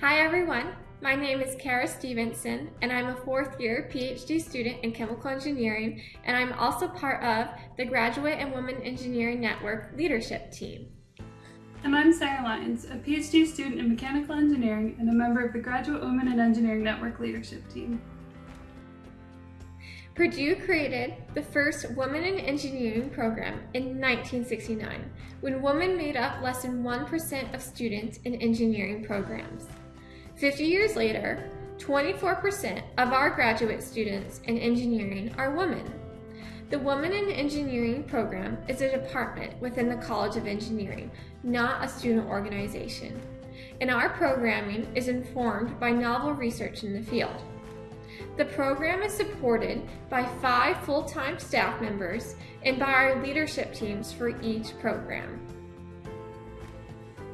Hi everyone, my name is Kara Stevenson and I'm a fourth year PhD student in chemical engineering and I'm also part of the Graduate and Women Engineering Network leadership team. And I'm Sarah Lyons, a PhD student in mechanical engineering and a member of the Graduate Women in Engineering Network leadership team. Purdue created the first Women in Engineering program in 1969, when women made up less than 1% of students in engineering programs. 50 years later, 24% of our graduate students in engineering are women. The Women in Engineering program is a department within the College of Engineering, not a student organization. And our programming is informed by novel research in the field. The program is supported by five full-time staff members and by our leadership teams for each program.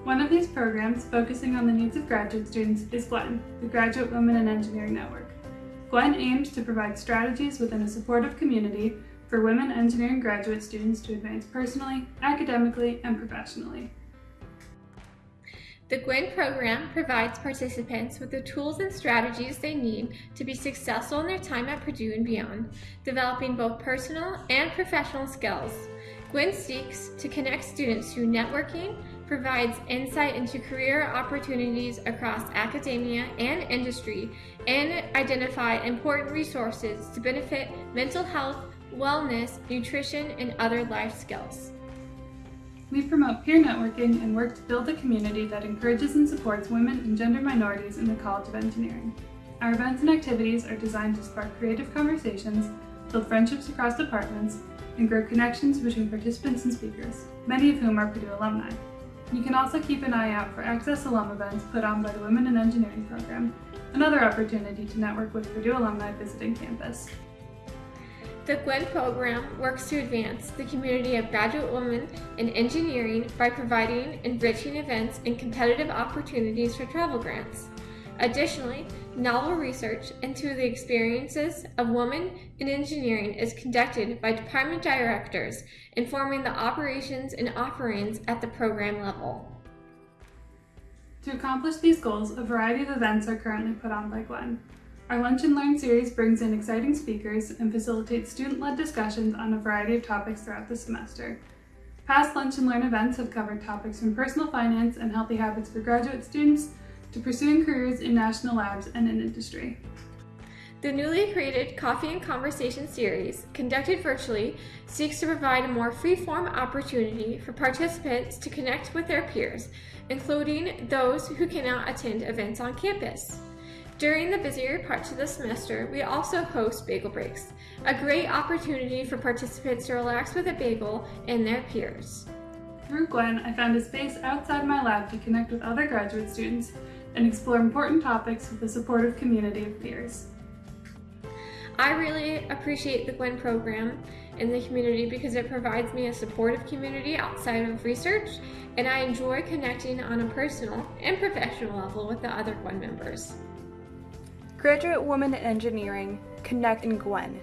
One of these programs, focusing on the needs of graduate students, is GWEN, the Graduate Women in Engineering Network. GWEN aims to provide strategies within a supportive community for women engineering graduate students to advance personally, academically, and professionally. The GWEN program provides participants with the tools and strategies they need to be successful in their time at Purdue and beyond, developing both personal and professional skills. GWEN seeks to connect students through networking, provides insight into career opportunities across academia and industry, and identify important resources to benefit mental health, wellness, nutrition, and other life skills. We promote peer networking and work to build a community that encourages and supports women and gender minorities in the College of Engineering. Our events and activities are designed to spark creative conversations, build friendships across departments, and grow connections between participants and speakers, many of whom are Purdue alumni. You can also keep an eye out for Access Alum events put on by the Women in Engineering program, another opportunity to network with Purdue alumni visiting campus. The GWEN program works to advance the community of graduate women in engineering by providing enriching events and competitive opportunities for travel grants. Additionally, novel research into the experiences of women in engineering is conducted by department directors, informing the operations and offerings at the program level. To accomplish these goals, a variety of events are currently put on by GWEN. Our Lunch and Learn series brings in exciting speakers and facilitates student-led discussions on a variety of topics throughout the semester. Past Lunch and Learn events have covered topics from personal finance and healthy habits for graduate students to pursuing careers in national labs and in industry. The newly created Coffee and Conversation series, conducted virtually, seeks to provide a more free-form opportunity for participants to connect with their peers, including those who cannot attend events on campus. During the busier parts of the semester, we also host bagel breaks, a great opportunity for participants to relax with a bagel and their peers. Through GWEN, I found a space outside my lab to connect with other graduate students and explore important topics with a supportive community of peers. I really appreciate the GWEN program in the community because it provides me a supportive community outside of research and I enjoy connecting on a personal and professional level with the other GWEN members. Graduate Women in Engineering Connect in GWEN.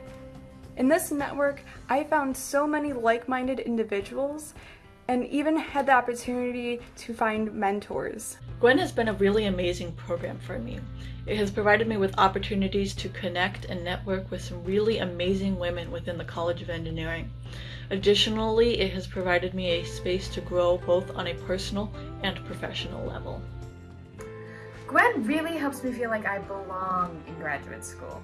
In this network, I found so many like-minded individuals and even had the opportunity to find mentors. GWEN has been a really amazing program for me. It has provided me with opportunities to connect and network with some really amazing women within the College of Engineering. Additionally, it has provided me a space to grow both on a personal and professional level. GWEN really helps me feel like I belong in graduate school.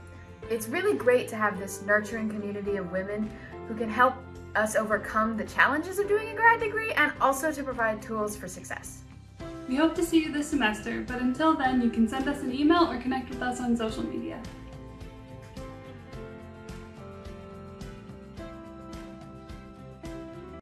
It's really great to have this nurturing community of women who can help us overcome the challenges of doing a grad degree and also to provide tools for success. We hope to see you this semester, but until then you can send us an email or connect with us on social media.